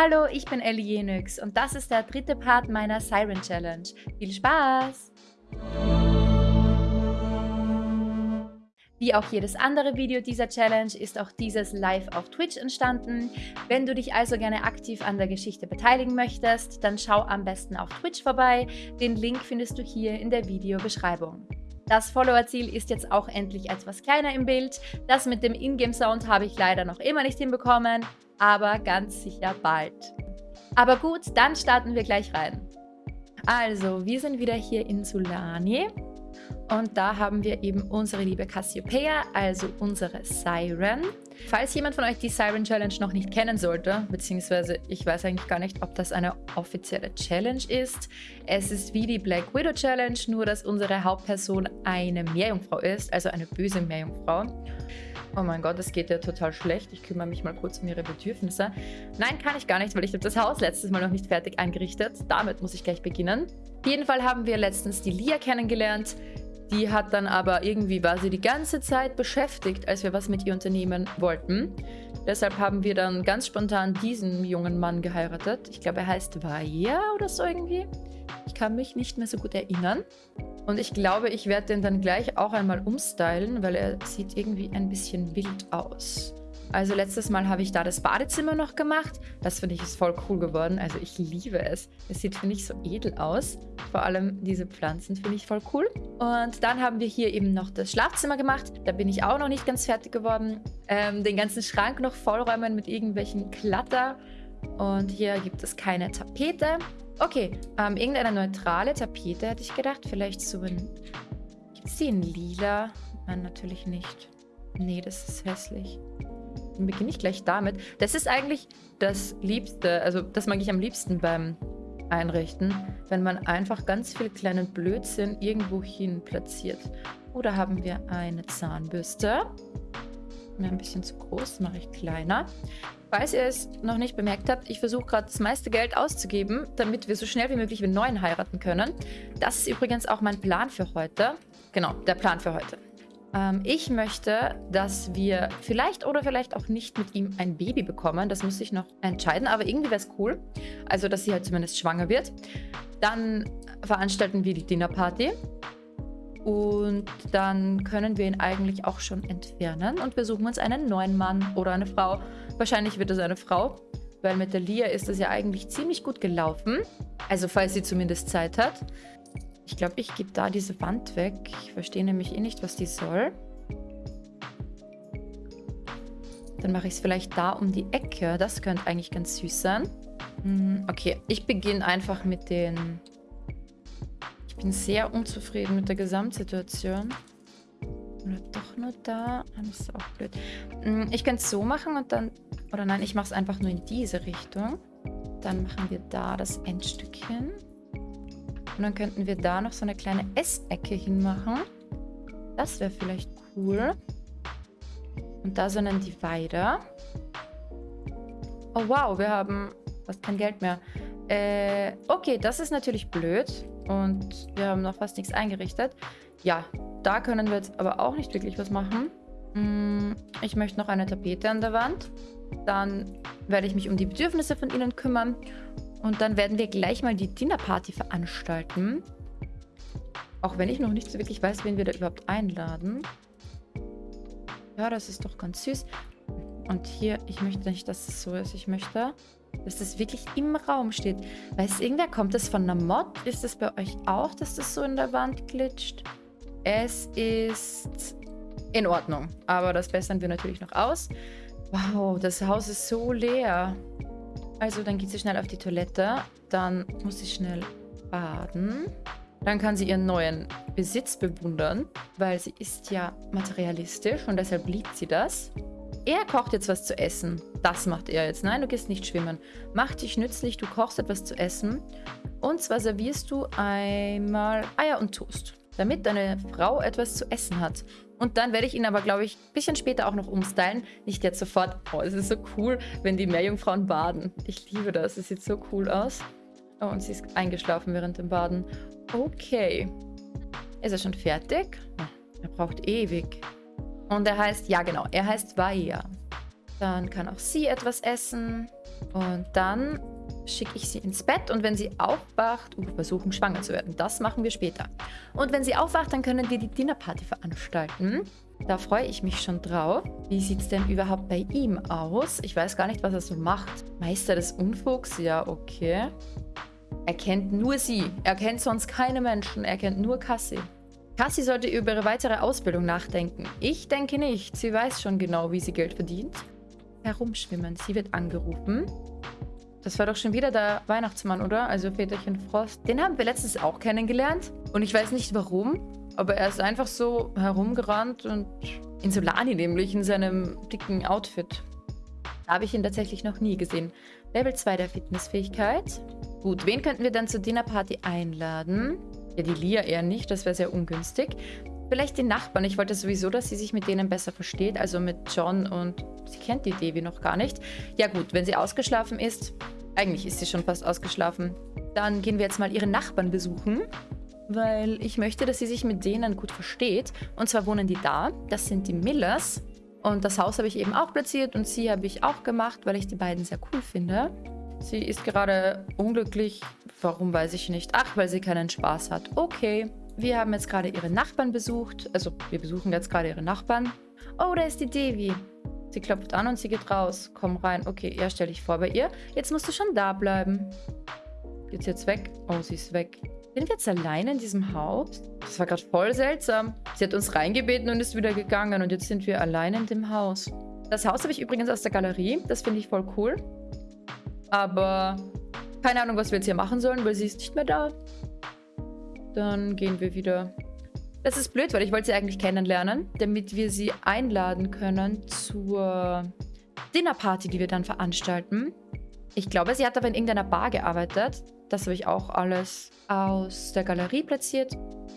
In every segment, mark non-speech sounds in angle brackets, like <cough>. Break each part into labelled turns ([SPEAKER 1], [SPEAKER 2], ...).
[SPEAKER 1] Hallo, ich bin Ellie Jenix und das ist der dritte Part meiner Siren Challenge. Viel Spaß! Wie auch jedes andere Video dieser Challenge ist auch dieses live auf Twitch entstanden. Wenn du dich also gerne aktiv an der Geschichte beteiligen möchtest, dann schau am besten auf Twitch vorbei. Den Link findest du hier in der Videobeschreibung. Das Follower-Ziel ist jetzt auch endlich etwas kleiner im Bild. Das mit dem Ingame-Sound habe ich leider noch immer nicht hinbekommen, aber ganz sicher bald. Aber gut, dann starten wir gleich rein. Also, wir sind wieder hier in Sulani und da haben wir eben unsere liebe Cassiopeia, also unsere Siren. Falls jemand von euch die Siren Challenge noch nicht kennen sollte, beziehungsweise ich weiß eigentlich gar nicht, ob das eine offizielle Challenge ist. Es ist wie die Black Widow Challenge, nur dass unsere Hauptperson eine Meerjungfrau ist, also eine böse Meerjungfrau. Oh mein Gott, das geht ja total schlecht. Ich kümmere mich mal kurz um ihre Bedürfnisse. Nein, kann ich gar nicht, weil ich habe das Haus letztes Mal noch nicht fertig eingerichtet. Damit muss ich gleich beginnen. Auf jeden Fall haben wir letztens die Lia kennengelernt. Die hat dann aber irgendwie, war sie die ganze Zeit beschäftigt, als wir was mit ihr unternehmen wollten. Deshalb haben wir dann ganz spontan diesen jungen Mann geheiratet. Ich glaube, er heißt Vaya oder so irgendwie. Ich kann mich nicht mehr so gut erinnern. Und ich glaube, ich werde den dann gleich auch einmal umstylen, weil er sieht irgendwie ein bisschen wild aus. Also letztes Mal habe ich da das Badezimmer noch gemacht. Das finde ich ist voll cool geworden. Also ich liebe es. Es sieht, finde ich, so edel aus. Vor allem diese Pflanzen finde ich voll cool. Und dann haben wir hier eben noch das Schlafzimmer gemacht. Da bin ich auch noch nicht ganz fertig geworden. Ähm, den ganzen Schrank noch vollräumen mit irgendwelchen Klatter. Und hier gibt es keine Tapete. Okay, ähm, irgendeine neutrale Tapete hätte ich gedacht. Vielleicht so ein... Gibt es die in lila? Nein, natürlich nicht. Nee, das ist hässlich beginne ich gleich damit. Das ist eigentlich das Liebste, also das mag ich am liebsten beim Einrichten, wenn man einfach ganz viel kleinen Blödsinn irgendwo hin platziert. Oder haben wir eine Zahnbürste. Mir ein bisschen zu groß, mache ich kleiner. Falls ihr es noch nicht bemerkt habt, ich versuche gerade das meiste Geld auszugeben, damit wir so schnell wie möglich einen neuen heiraten können. Das ist übrigens auch mein Plan für heute. Genau, der Plan für heute. Ähm, ich möchte, dass wir vielleicht oder vielleicht auch nicht mit ihm ein Baby bekommen. Das muss ich noch entscheiden, aber irgendwie wäre es cool. Also, dass sie halt zumindest schwanger wird. Dann veranstalten wir die Dinnerparty. Und dann können wir ihn eigentlich auch schon entfernen. Und wir suchen uns einen neuen Mann oder eine Frau. Wahrscheinlich wird es eine Frau, weil mit der Lia ist es ja eigentlich ziemlich gut gelaufen. Also falls sie zumindest Zeit hat. Ich glaube, ich gebe da diese Wand weg. Ich verstehe nämlich eh nicht, was die soll. Dann mache ich es vielleicht da um die Ecke. Das könnte eigentlich ganz süß sein. Hm, okay, ich beginne einfach mit den... Bin sehr unzufrieden mit der Gesamtsituation. Oder doch nur da? Ah, das ist auch blöd. Hm, ich könnte es so machen und dann... Oder nein, ich mache es einfach nur in diese Richtung. Dann machen wir da das Endstückchen. Und dann könnten wir da noch so eine kleine Essecke hinmachen. Das wäre vielleicht cool. Und da so einen Divider. Oh wow, wir haben fast kein Geld mehr. Äh, okay, das ist natürlich blöd. Und wir haben noch fast nichts eingerichtet. Ja, da können wir jetzt aber auch nicht wirklich was machen. Hm, ich möchte noch eine Tapete an der Wand. Dann werde ich mich um die Bedürfnisse von ihnen kümmern. Und dann werden wir gleich mal die Dinnerparty veranstalten. Auch wenn ich noch nicht so wirklich weiß, wen wir da überhaupt einladen. Ja, das ist doch ganz süß. Und hier, ich möchte nicht, dass es so ist. Ich möchte, dass das wirklich im Raum steht. Weiß irgendwer, kommt das von einer Mod? Ist das bei euch auch, dass das so in der Wand glitscht? Es ist in Ordnung. Aber das bessern wir natürlich noch aus. Wow, das Haus ist so leer. Also dann geht sie schnell auf die Toilette. Dann muss sie schnell baden. Dann kann sie ihren neuen Besitz bewundern, weil sie ist ja materialistisch und deshalb liebt sie das. Er kocht jetzt was zu essen. Das macht er jetzt. Nein, du gehst nicht schwimmen. Mach dich nützlich, du kochst etwas zu essen. Und zwar servierst du einmal Eier und Toast, damit deine Frau etwas zu essen hat. Und dann werde ich ihn aber, glaube ich, ein bisschen später auch noch umstylen. Nicht jetzt sofort. Oh, es ist so cool, wenn die Meerjungfrauen baden. Ich liebe das. Es sieht so cool aus. Oh, und sie ist eingeschlafen während dem Baden. Okay. Ist er schon fertig? Er braucht ewig. Und er heißt, ja genau, er heißt Vaia. Dann kann auch sie etwas essen. Und dann schicke ich sie ins Bett und wenn sie aufwacht, uh, versuchen schwanger zu werden. Das machen wir später. Und wenn sie aufwacht, dann können wir die Dinnerparty veranstalten. Da freue ich mich schon drauf. Wie sieht es denn überhaupt bei ihm aus? Ich weiß gar nicht, was er so macht. Meister des Unfugs? Ja, okay. Er kennt nur sie. Er kennt sonst keine Menschen. Er kennt nur Cassie. Cassie sollte über ihre weitere Ausbildung nachdenken. Ich denke nicht. Sie weiß schon genau, wie sie Geld verdient. Herumschwimmen. Sie wird angerufen. Das war doch schon wieder der Weihnachtsmann, oder? Also Väterchen Frost. Den haben wir letztens auch kennengelernt. Und ich weiß nicht warum, aber er ist einfach so herumgerannt und in Solani nämlich, in seinem dicken Outfit. Da habe ich ihn tatsächlich noch nie gesehen. Level 2 der Fitnessfähigkeit. Gut, wen könnten wir dann zur Dinnerparty einladen? Ja, die Lia eher nicht, das wäre sehr ungünstig. Vielleicht die Nachbarn. Ich wollte sowieso, dass sie sich mit denen besser versteht. Also mit John und sie kennt die Devi noch gar nicht. Ja gut, wenn sie ausgeschlafen ist, eigentlich ist sie schon fast ausgeschlafen, dann gehen wir jetzt mal ihre Nachbarn besuchen. Weil ich möchte, dass sie sich mit denen gut versteht. Und zwar wohnen die da. Das sind die Millers. Und das Haus habe ich eben auch platziert und sie habe ich auch gemacht, weil ich die beiden sehr cool finde. Sie ist gerade unglücklich. Warum weiß ich nicht. Ach, weil sie keinen Spaß hat. Okay. Wir haben jetzt gerade ihre Nachbarn besucht. Also, wir besuchen jetzt gerade ihre Nachbarn. Oh, da ist die Devi. Sie klopft an und sie geht raus. Komm rein. Okay, ja, stell dich vor bei ihr. Jetzt musst du schon da bleiben. Geht's jetzt weg? Oh, sie ist weg. Sind wir jetzt alleine in diesem Haus? Das war gerade voll seltsam. Sie hat uns reingebeten und ist wieder gegangen. Und jetzt sind wir alleine in dem Haus. Das Haus habe ich übrigens aus der Galerie. Das finde ich voll cool. Aber keine Ahnung, was wir jetzt hier machen sollen, weil sie ist nicht mehr da. Dann gehen wir wieder. Das ist blöd, weil ich wollte sie eigentlich kennenlernen, damit wir sie einladen können zur Dinnerparty, die wir dann veranstalten. Ich glaube, sie hat aber in irgendeiner Bar gearbeitet. Das habe ich auch alles aus der Galerie platziert.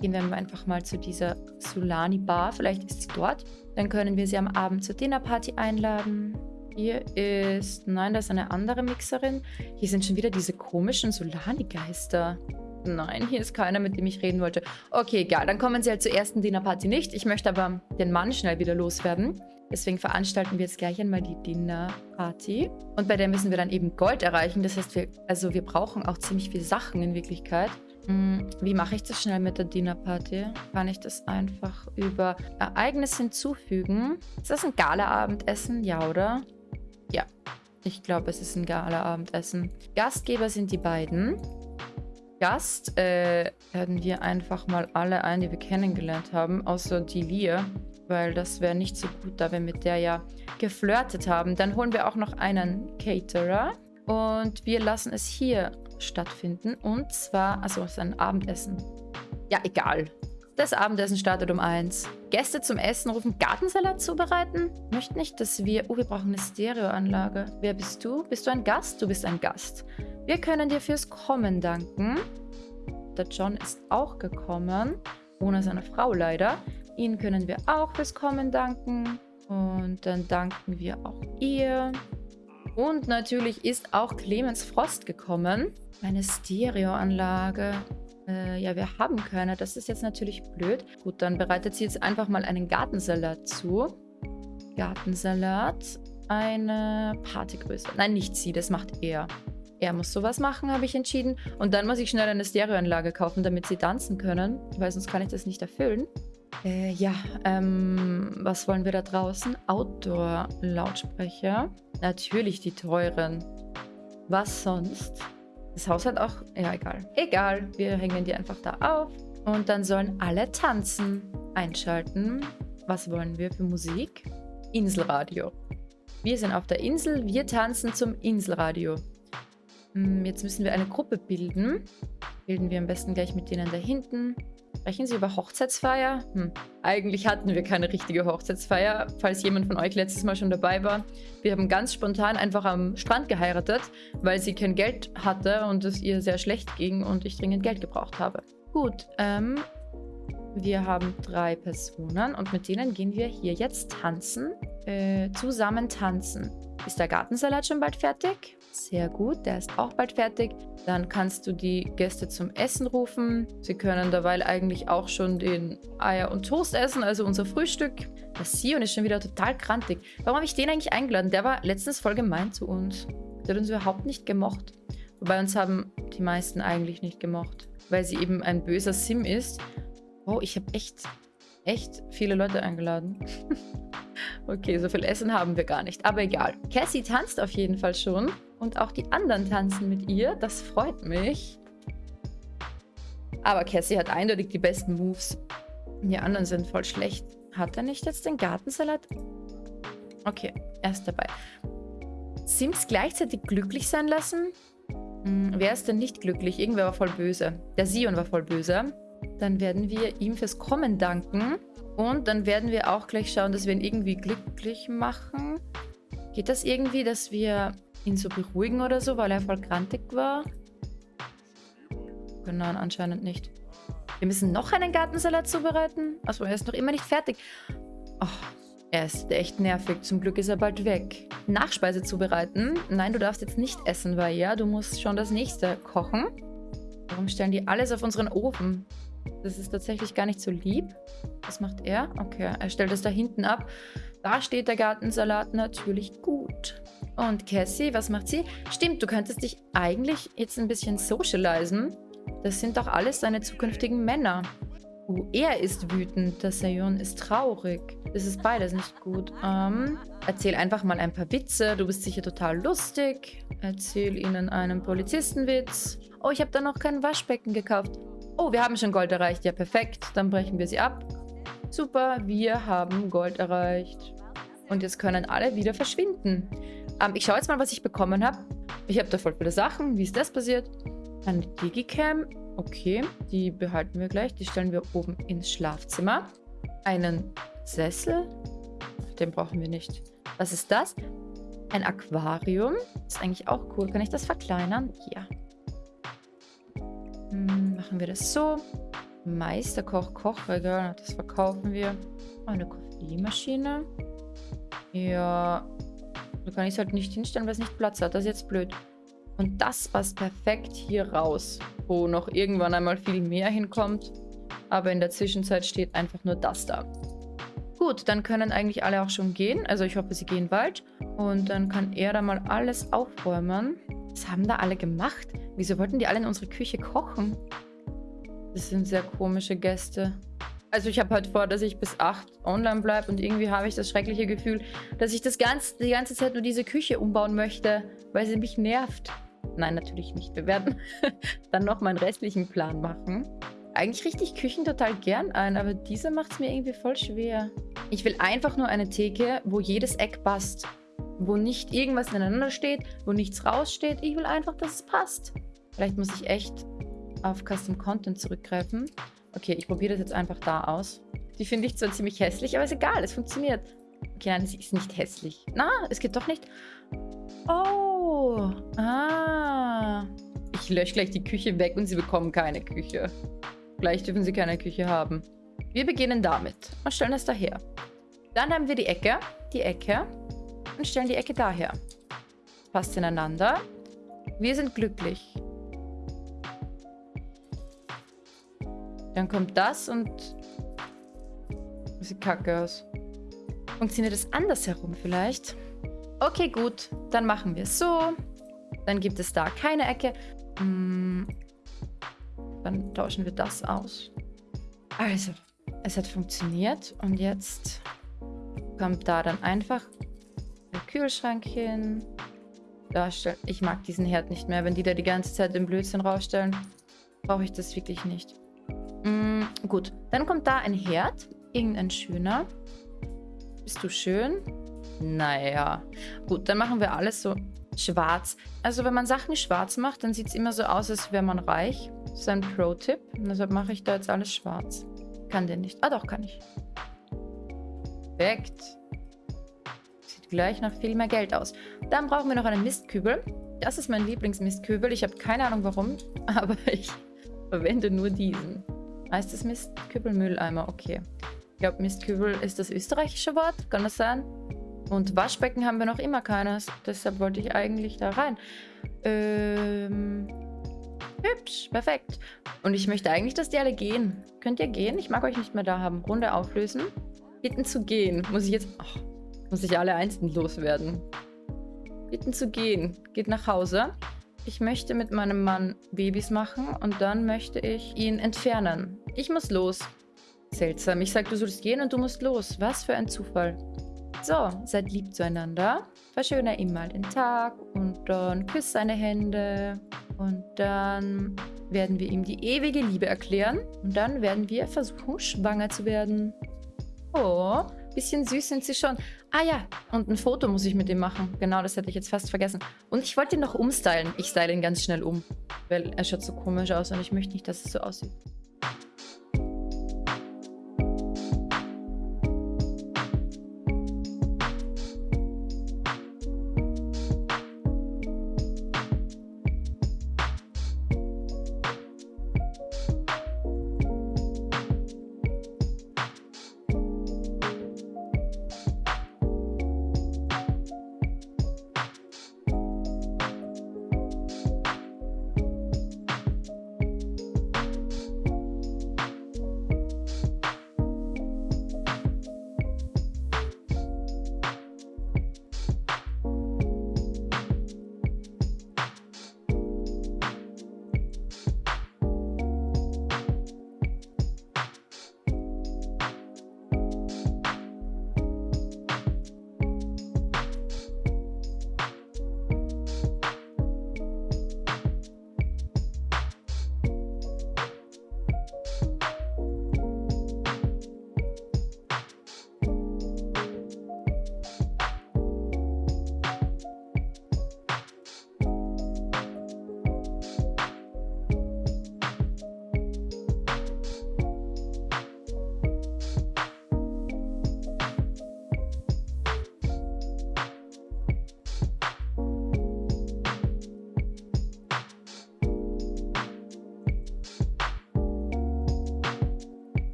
[SPEAKER 1] Gehen wir einfach mal zu dieser Sulani Bar. Vielleicht ist sie dort. Dann können wir sie am Abend zur Dinnerparty einladen. Hier ist... Nein, da ist eine andere Mixerin. Hier sind schon wieder diese komischen Solani-Geister. Nein, hier ist keiner, mit dem ich reden wollte. Okay, egal. Dann kommen sie halt zur ersten Dinnerparty nicht. Ich möchte aber den Mann schnell wieder loswerden. Deswegen veranstalten wir jetzt gleich einmal die Dinnerparty. Und bei der müssen wir dann eben Gold erreichen. Das heißt, wir, also wir brauchen auch ziemlich viele Sachen in Wirklichkeit. Hm, wie mache ich das schnell mit der Dinnerparty? Kann ich das einfach über Ereignis hinzufügen? Ist das ein Gala-Abendessen? Ja, oder? Ja, ich glaube, es ist ein Gala-Abendessen. Gastgeber sind die beiden. Gast äh, laden wir einfach mal alle ein, die wir kennengelernt haben, außer die Lia, weil das wäre nicht so gut, da wir mit der ja geflirtet haben. Dann holen wir auch noch einen Caterer und wir lassen es hier stattfinden und zwar, also es ist ein Abendessen. Ja, egal. Das Abendessen startet um eins. Gäste zum Essen rufen, Gartensalat zubereiten? Möchte nicht, dass wir... Oh, wir brauchen eine Stereoanlage. Wer bist du? Bist du ein Gast? Du bist ein Gast. Wir können dir fürs Kommen danken. Der John ist auch gekommen. Ohne seine Frau leider. Ihnen können wir auch fürs Kommen danken. Und dann danken wir auch ihr. Und natürlich ist auch Clemens Frost gekommen. Eine Stereoanlage. Äh, ja, wir haben keine. Das ist jetzt natürlich blöd. Gut, dann bereitet sie jetzt einfach mal einen Gartensalat zu. Gartensalat. Eine Partygröße. Nein, nicht sie, das macht er. Er muss sowas machen, habe ich entschieden. Und dann muss ich schnell eine Stereoanlage kaufen, damit sie tanzen können. Weil sonst kann ich das nicht erfüllen. Äh, ja, ähm, was wollen wir da draußen? Outdoor-Lautsprecher. Natürlich die teuren. Was sonst? Das Haus hat auch... Ja, egal. Egal, wir hängen die einfach da auf. Und dann sollen alle tanzen. Einschalten. Was wollen wir für Musik? Inselradio. Wir sind auf der Insel, wir tanzen zum Inselradio. Hm, jetzt müssen wir eine Gruppe bilden. Bilden wir am besten gleich mit denen da hinten. Sprechen Sie über Hochzeitsfeier? Hm. Eigentlich hatten wir keine richtige Hochzeitsfeier, falls jemand von euch letztes Mal schon dabei war. Wir haben ganz spontan einfach am Strand geheiratet, weil sie kein Geld hatte und es ihr sehr schlecht ging und ich dringend Geld gebraucht habe. Gut, ähm, wir haben drei Personen und mit denen gehen wir hier jetzt tanzen. Äh, zusammen tanzen. Ist der Gartensalat schon bald fertig? Sehr gut, der ist auch bald fertig. Dann kannst du die Gäste zum Essen rufen. Sie können derweil eigentlich auch schon den Eier und Toast essen, also unser Frühstück. Der Sion ist schon wieder total krantig. Warum habe ich den eigentlich eingeladen? Der war letztens voll gemein zu uns. Der hat uns überhaupt nicht gemocht. Wobei uns haben die meisten eigentlich nicht gemocht, weil sie eben ein böser Sim ist. Oh, ich habe echt, echt viele Leute eingeladen. <laughs> okay, so viel Essen haben wir gar nicht, aber egal. Cassie tanzt auf jeden Fall schon und auch die anderen tanzen mit ihr. Das freut mich. Aber Cassie hat eindeutig die besten Moves. Die anderen sind voll schlecht. Hat er nicht jetzt den Gartensalat? Okay, er ist dabei. Sims gleichzeitig glücklich sein lassen? Hm, wer ist denn nicht glücklich? Irgendwer war voll böse. Der Sion war voll böse. Dann werden wir ihm fürs Kommen danken. Und dann werden wir auch gleich schauen, dass wir ihn irgendwie glücklich machen. Geht das irgendwie, dass wir ihn so beruhigen oder so, weil er voll grantig war? Genau, anscheinend nicht. Wir müssen noch einen Gartensalat zubereiten. Achso, er ist noch immer nicht fertig. Oh, er ist echt nervig. Zum Glück ist er bald weg. Nachspeise zubereiten. Nein, du darfst jetzt nicht essen, weil ja, du musst schon das nächste kochen. Warum stellen die alles auf unseren Ofen? Das ist tatsächlich gar nicht so lieb. Was macht er? Okay, er stellt es da hinten ab. Da steht der Gartensalat natürlich gut. Und Cassie, was macht sie? Stimmt, du könntest dich eigentlich jetzt ein bisschen socialisen. Das sind doch alles seine zukünftigen Männer. Oh, er ist wütend, der Sayon ist traurig. Das ist beides nicht gut. Ähm, erzähl einfach mal ein paar Witze. Du bist sicher total lustig. Erzähl ihnen einen Polizistenwitz. Oh, ich habe da noch kein Waschbecken gekauft. Oh, wir haben schon Gold erreicht. Ja, perfekt. Dann brechen wir sie ab. Super, wir haben Gold erreicht. Und jetzt können alle wieder verschwinden. Ähm, ich schaue jetzt mal, was ich bekommen habe. Ich habe da voll viele Sachen. Wie ist das passiert? Eine Digicam. Okay, die behalten wir gleich. Die stellen wir oben ins Schlafzimmer. Einen Sessel. Den brauchen wir nicht. Was ist das? Ein Aquarium. Ist eigentlich auch cool. Kann ich das verkleinern? Ja. Hm, machen wir das so. Meisterkoch, Kochregal. Das verkaufen wir. Eine Koffeinmaschine. Ja. Da kann ich es halt nicht hinstellen, weil es nicht Platz hat. Das ist jetzt blöd. Und das passt perfekt hier raus, wo noch irgendwann einmal viel mehr hinkommt. Aber in der Zwischenzeit steht einfach nur das da. Gut, dann können eigentlich alle auch schon gehen. Also ich hoffe, sie gehen bald. Und dann kann er da mal alles aufräumen. Was haben da alle gemacht? Wieso wollten die alle in unsere Küche kochen? Das sind sehr komische Gäste. Also ich habe halt vor, dass ich bis 8 online bleibe und irgendwie habe ich das schreckliche Gefühl, dass ich das ganz, die ganze Zeit nur diese Küche umbauen möchte, weil sie mich nervt. Nein, natürlich nicht. Wir werden <laughs> dann noch meinen restlichen Plan machen. Eigentlich richte ich Küchen total gern ein, aber diese macht es mir irgendwie voll schwer. Ich will einfach nur eine Theke, wo jedes Eck passt. Wo nicht irgendwas ineinander steht, wo nichts raussteht. Ich will einfach, dass es passt. Vielleicht muss ich echt auf Custom Content zurückgreifen. Okay, ich probiere das jetzt einfach da aus. Die finde ich zwar ziemlich hässlich, aber ist egal, es funktioniert. Okay, nein, sie ist nicht hässlich. Na, es geht doch nicht. Oh, ah. Ich lösche gleich die Küche weg und sie bekommen keine Küche. Gleich dürfen sie keine Küche haben. Wir beginnen damit und stellen es daher. Dann haben wir die Ecke, die Ecke und stellen die Ecke daher. Passt ineinander. Wir sind glücklich. Dann kommt das und... Sieht kacke aus. Funktioniert es andersherum vielleicht? Okay, gut. Dann machen wir es so. Dann gibt es da keine Ecke. Hm. Dann tauschen wir das aus. Also, es hat funktioniert. Und jetzt kommt da dann einfach der Kühlschrank hin. Ich mag diesen Herd nicht mehr. Wenn die da die ganze Zeit den Blödsinn rausstellen, brauche ich das wirklich nicht. Mm, gut, dann kommt da ein Herd. Irgendein schöner. Bist du schön? Naja. Gut, dann machen wir alles so schwarz. Also wenn man Sachen schwarz macht, dann sieht es immer so aus, als wäre man reich. Das ist ein Pro-Tipp. Deshalb mache ich da jetzt alles schwarz. Kann der nicht. Ah doch, kann ich. Perfekt. Sieht gleich nach viel mehr Geld aus. Dann brauchen wir noch einen Mistkübel. Das ist mein Lieblingsmistkübel. Ich habe keine Ahnung warum, <laughs> aber ich verwende nur diesen. Heißt das Mistkübel Mülleimer? Okay. Ich glaube, Mistkübel ist das österreichische Wort. Kann das sein? Und Waschbecken haben wir noch immer keines. Deshalb wollte ich eigentlich da rein. Ähm, hübsch, perfekt. Und ich möchte eigentlich, dass die alle gehen. Könnt ihr gehen? Ich mag euch nicht mehr da haben. Runde auflösen. Bitten zu gehen. Muss ich jetzt... Oh, muss ich alle einzeln loswerden. bitten zu gehen. Geht nach Hause. Ich möchte mit meinem Mann Babys machen und dann möchte ich ihn entfernen. Ich muss los. Seltsam. Ich sage, du sollst gehen und du musst los. Was für ein Zufall. So, seid lieb zueinander. Verschöne ihm mal den Tag und dann küss seine Hände. Und dann werden wir ihm die ewige Liebe erklären. Und dann werden wir versuchen, schwanger zu werden. Oh, bisschen süß sind sie schon. Ah ja, und ein Foto muss ich mit ihm machen. Genau, das hätte ich jetzt fast vergessen. Und ich wollte ihn noch umstylen. Ich style ihn ganz schnell um, weil er schaut so komisch aus und ich möchte nicht, dass es so aussieht.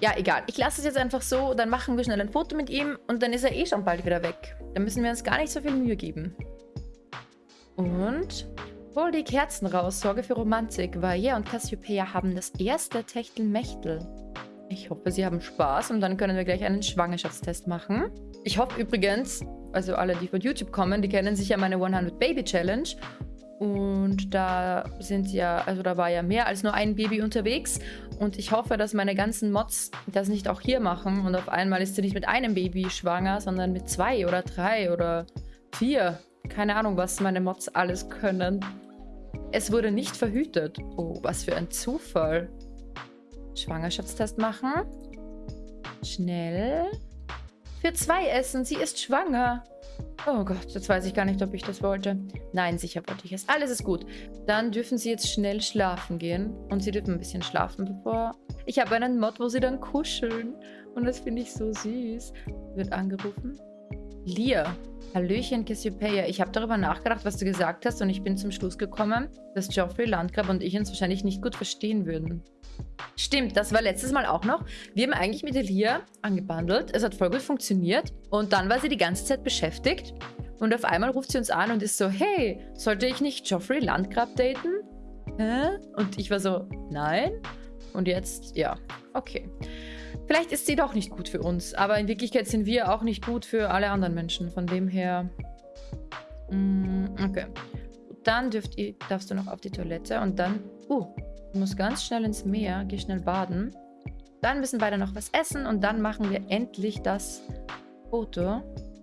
[SPEAKER 1] Ja, egal. Ich lasse es jetzt einfach so, dann machen wir schnell ein Foto mit ihm und dann ist er eh schon bald wieder weg. Dann müssen wir uns gar nicht so viel Mühe geben. Und hol die Kerzen raus, sorge für Romantik. Vaia und Cassiopeia haben das erste Techtelmechtel. Ich hoffe, sie haben Spaß und dann können wir gleich einen Schwangerschaftstest machen. Ich hoffe übrigens, also alle, die von YouTube kommen, die kennen sicher meine 100 Baby Challenge. Und da sind ja, also da war ja mehr als nur ein Baby unterwegs. Und ich hoffe, dass meine ganzen Mods das nicht auch hier machen. Und auf einmal ist sie nicht mit einem Baby schwanger, sondern mit zwei oder drei oder vier. Keine Ahnung, was meine Mods alles können. Es wurde nicht verhütet. Oh, was für ein Zufall. Schwangerschaftstest machen. Schnell. Für zwei essen. Sie ist schwanger. Oh Gott, jetzt weiß ich gar nicht, ob ich das wollte. Nein, sicher wollte ich es. Alles ist gut. Dann dürfen Sie jetzt schnell schlafen gehen. Und Sie dürfen ein bisschen schlafen, bevor... Ich habe einen Mod, wo Sie dann kuscheln. Und das finde ich so süß. Wird angerufen. Lia. Hallöchen, Cassiopeia. Ich habe darüber nachgedacht, was du gesagt hast. Und ich bin zum Schluss gekommen, dass Geoffrey Landgrab und ich uns wahrscheinlich nicht gut verstehen würden. Stimmt, das war letztes Mal auch noch. Wir haben eigentlich mit Elia angebandelt. Es hat voll gut funktioniert. Und dann war sie die ganze Zeit beschäftigt. Und auf einmal ruft sie uns an und ist so, hey, sollte ich nicht Geoffrey Landgrab daten? Hä? Und ich war so, nein. Und jetzt, ja, okay. Vielleicht ist sie doch nicht gut für uns. Aber in Wirklichkeit sind wir auch nicht gut für alle anderen Menschen. Von dem her... Mm, okay. Dann dürft ihr, darfst du noch auf die Toilette und dann... Uh, Du musst ganz schnell ins Meer, geh schnell baden. Dann müssen beide noch was essen und dann machen wir endlich das Foto.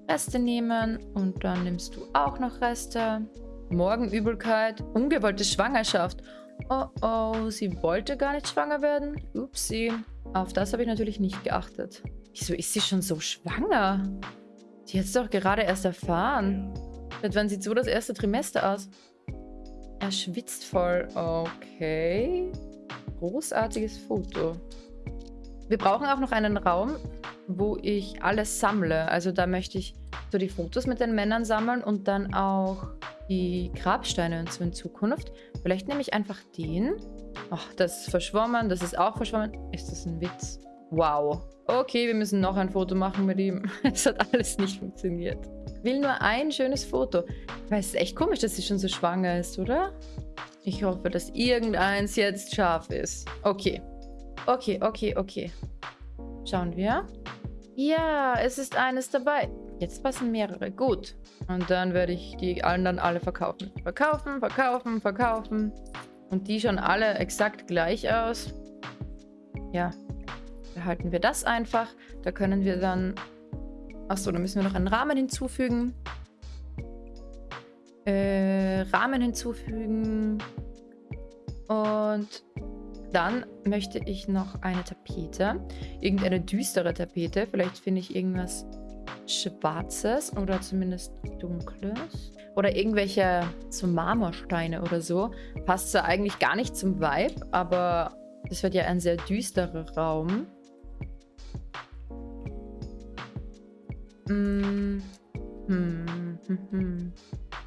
[SPEAKER 1] Reste nehmen und dann nimmst du auch noch Reste. Morgenübelkeit, ungewollte Schwangerschaft. Oh oh, sie wollte gar nicht schwanger werden. Upsi. Auf das habe ich natürlich nicht geachtet. Wieso ist sie schon so schwanger? Die hat es doch gerade erst erfahren. Seit wann sieht so das erste Trimester aus? Er schwitzt voll. Okay. Großartiges Foto. Wir brauchen auch noch einen Raum, wo ich alles sammle. Also da möchte ich so die Fotos mit den Männern sammeln und dann auch die Grabsteine und so in Zukunft. Vielleicht nehme ich einfach den. Ach, das ist verschwommen, das ist auch verschwommen. Ist das ein Witz? Wow. Okay, wir müssen noch ein Foto machen mit ihm. <laughs> Es hat alles nicht funktioniert will nur ein schönes Foto. Weil es ist echt komisch, dass sie schon so schwanger ist, oder? Ich hoffe, dass irgendeins jetzt scharf ist. Okay. Okay, okay, okay. Schauen wir. Ja, es ist eines dabei. Jetzt passen mehrere. Gut. Und dann werde ich die anderen alle verkaufen. Verkaufen, verkaufen, verkaufen. Und die schauen alle exakt gleich aus. Ja. Behalten wir das einfach. Da können wir dann... Achso, da müssen wir noch einen Rahmen hinzufügen. Äh, Rahmen hinzufügen. Und dann möchte ich noch eine Tapete. Irgendeine düstere Tapete. Vielleicht finde ich irgendwas Schwarzes oder zumindest Dunkles. Oder irgendwelche so Marmorsteine oder so. Passt zwar eigentlich gar nicht zum Vibe, aber das wird ja ein sehr düsterer Raum. Hm. Hm. Hm. hm.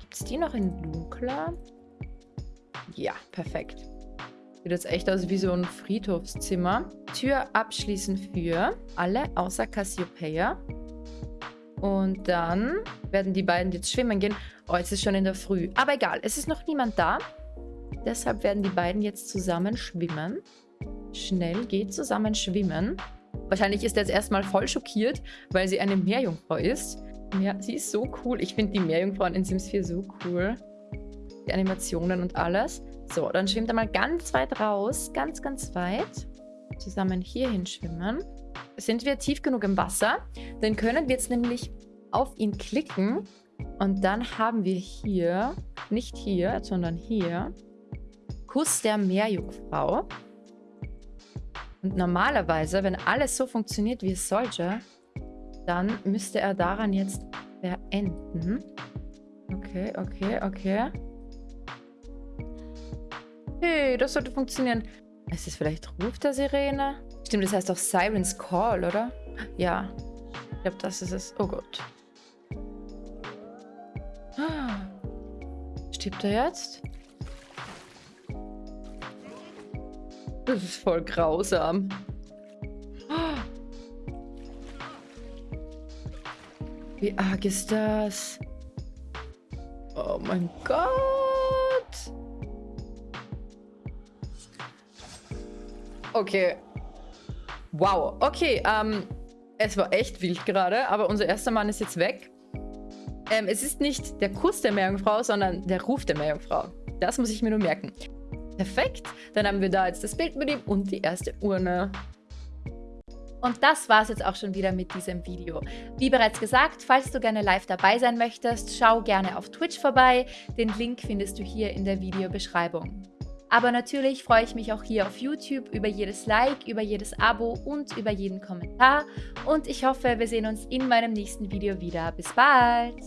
[SPEAKER 1] Gibt es die noch in dunkler? Ja, perfekt. Sieht jetzt echt aus wie so ein Friedhofszimmer. Tür abschließen für alle außer Cassiopeia. Und dann werden die beiden jetzt schwimmen gehen. Oh, es ist schon in der Früh. Aber egal, es ist noch niemand da. Deshalb werden die beiden jetzt zusammen schwimmen. Schnell geht zusammen schwimmen. Wahrscheinlich ist er jetzt erstmal voll schockiert, weil sie eine Meerjungfrau ist. Ja, sie ist so cool. Ich finde die Meerjungfrauen in Sims 4 so cool. Die Animationen und alles. So, dann schwimmt er mal ganz weit raus. Ganz, ganz weit. Zusammen hierhin schwimmen. Sind wir tief genug im Wasser? Dann können wir jetzt nämlich auf ihn klicken. Und dann haben wir hier, nicht hier, sondern hier, Kuss der Meerjungfrau. Und normalerweise, wenn alles so funktioniert, wie es sollte, dann müsste er daran jetzt beenden. Okay, okay, okay. Hey, das sollte funktionieren. Ist es vielleicht Ruf der Sirene? Stimmt, das heißt auch Sirens Call, oder? Ja. Ich glaube, das ist es. Oh Gott. Stirbt er jetzt? Das ist voll grausam. Wie arg ist das? Oh mein Gott. Okay. Wow. Okay, ähm, es war echt wild gerade, aber unser erster Mann ist jetzt weg. Ähm, es ist nicht der Kuss der Meerjungfrau, sondern der Ruf der Meerjungfrau. Das muss ich mir nur merken. Perfekt. Dann haben wir da jetzt das Bild mit ihm und die erste Urne. Und das war es jetzt auch schon wieder mit diesem Video. Wie bereits gesagt, falls du gerne live dabei sein möchtest, schau gerne auf Twitch vorbei. Den Link findest du hier in der Videobeschreibung. Aber natürlich freue ich mich auch hier auf YouTube über jedes Like, über jedes Abo und über jeden Kommentar. Und ich hoffe, wir sehen uns in meinem nächsten Video wieder. Bis bald!